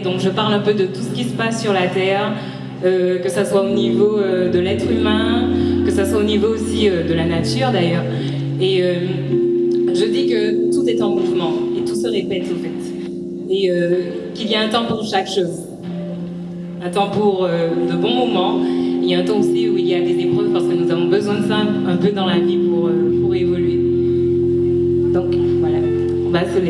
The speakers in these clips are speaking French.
Donc je parle un peu de tout ce qui se passe sur la Terre, euh, que ce soit au niveau euh, de l'être humain, que ce soit au niveau aussi euh, de la nature d'ailleurs. Et je dis que tout est en mouvement et tout se répète au fait. Et qu'il y a un temps pour chaque chose. Un temps pour de bons moments. Il y a un temps aussi où il y a des épreuves parce que nous avons besoin de ça un peu dans la vie pour, pour évoluer. Donc voilà, on va se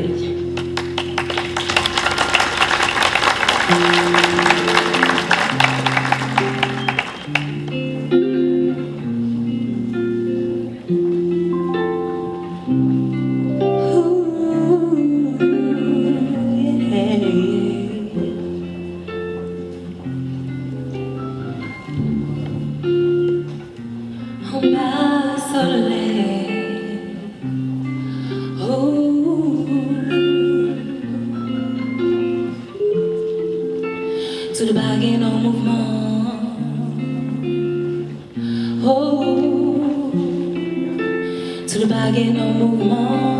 sur le baguette en mouvement. Oh, sur le baguette en mouvement.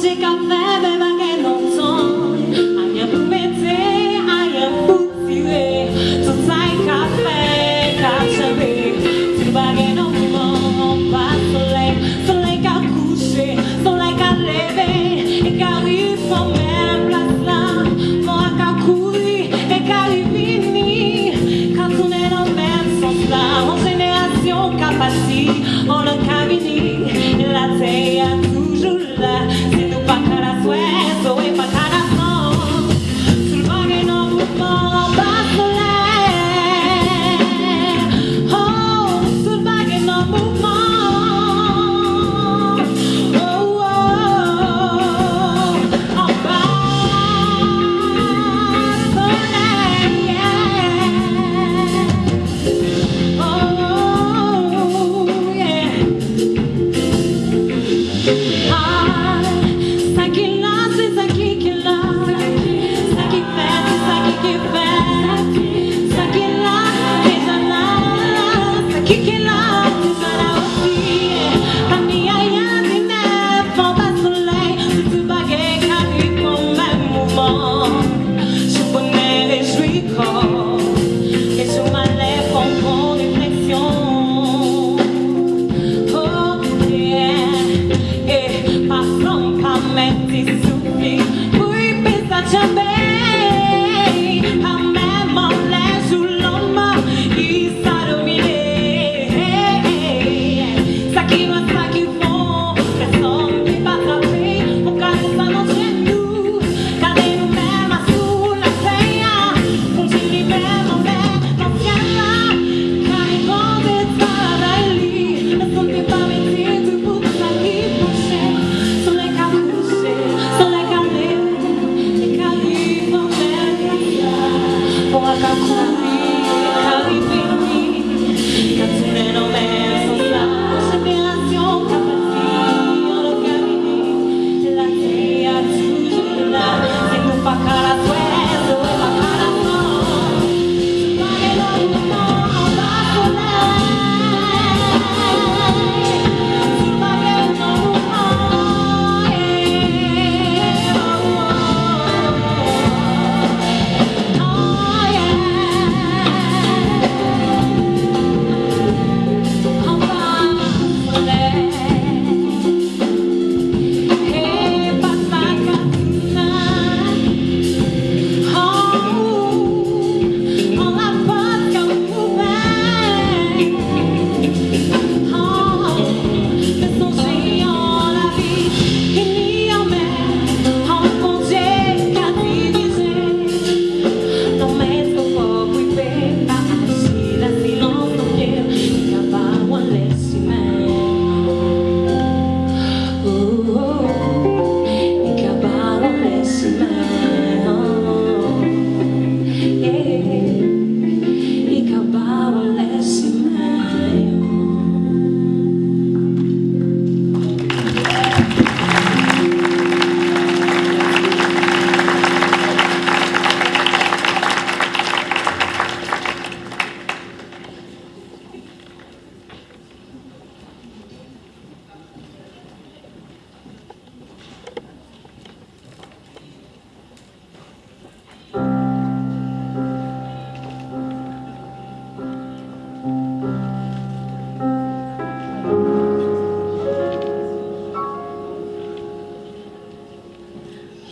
musica febbre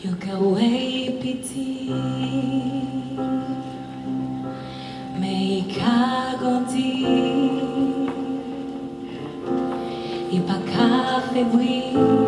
You go away, pity. Make a good deal. You pack up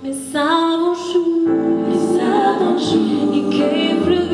Me savent jour, me savent jour, e que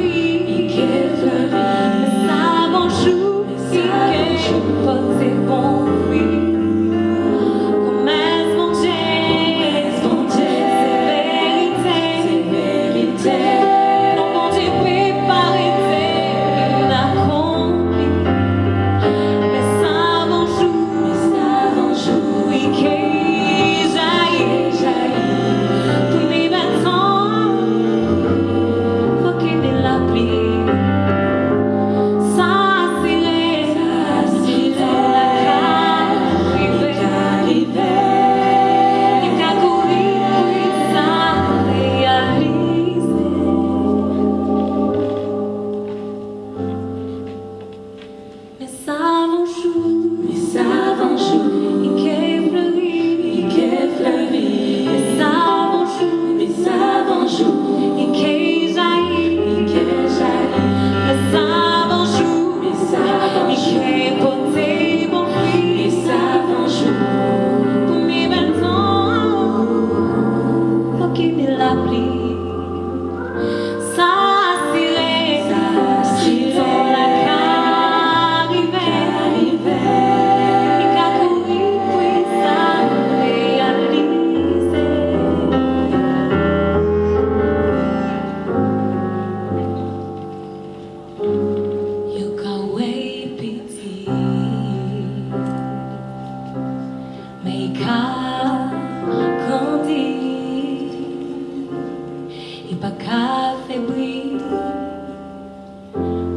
affaibli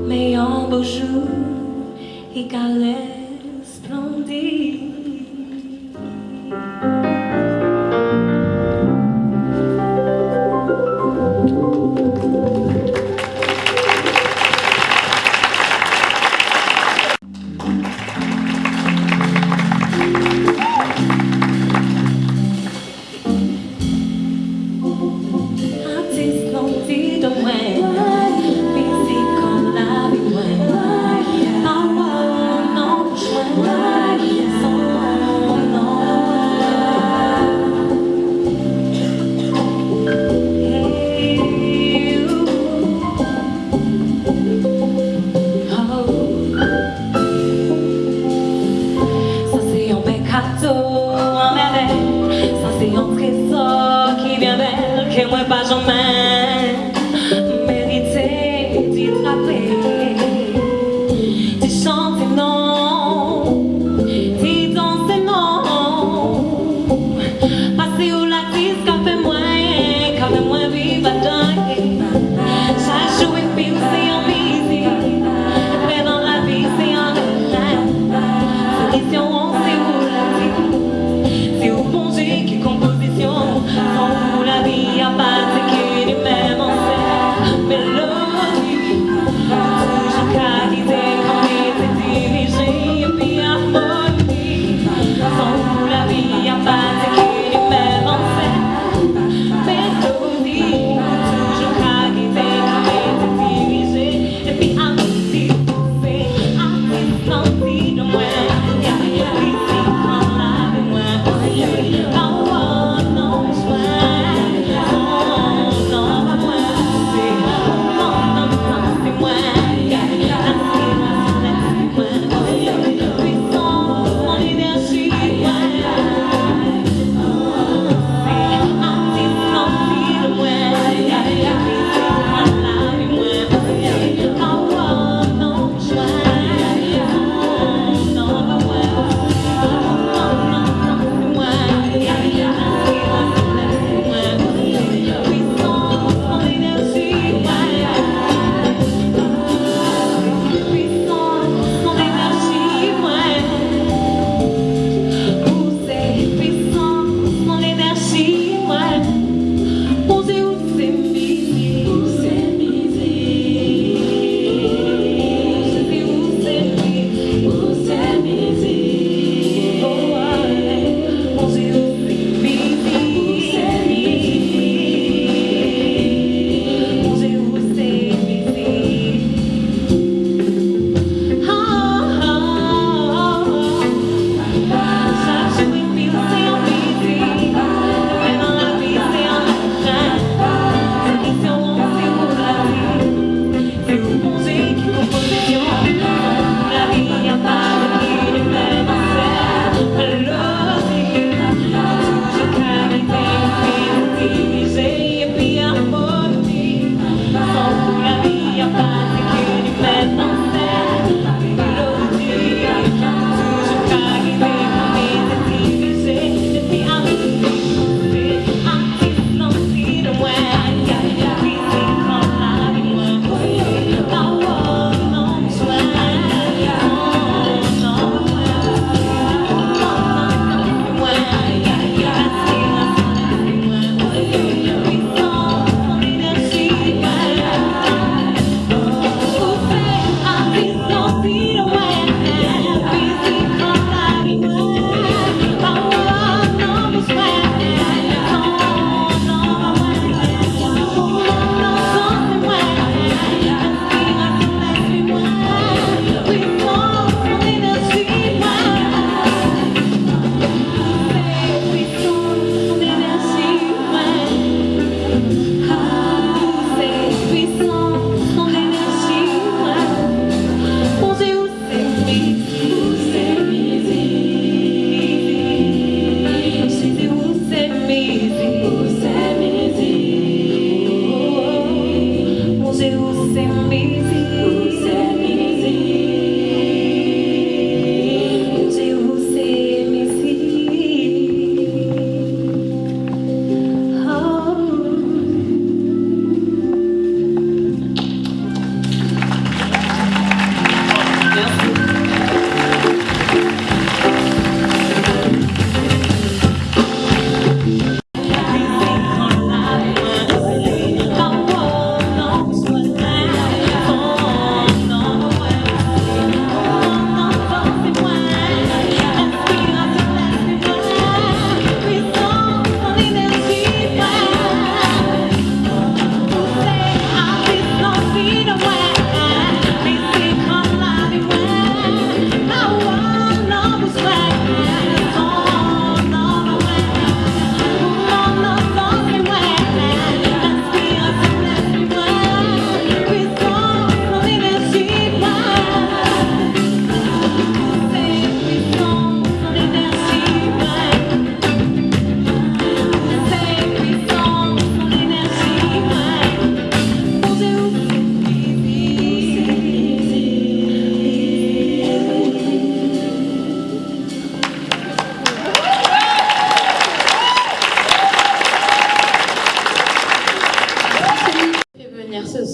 Mais en beau jour, il allait splendide.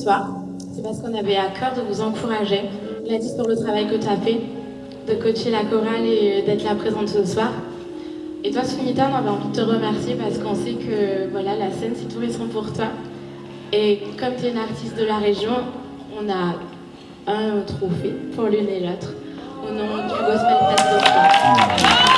Laisser. on avait à cœur de vous encourager. Gladys, pour le travail que tu as fait, de coacher la chorale et d'être là présente ce soir. Et toi, Sunita, on avait envie de te remercier parce qu'on sait que voilà, la scène, c'est les sons pour toi. Et comme tu es une artiste de la région, on a un trophée pour l'une et l'autre au nom du Gospel Fest de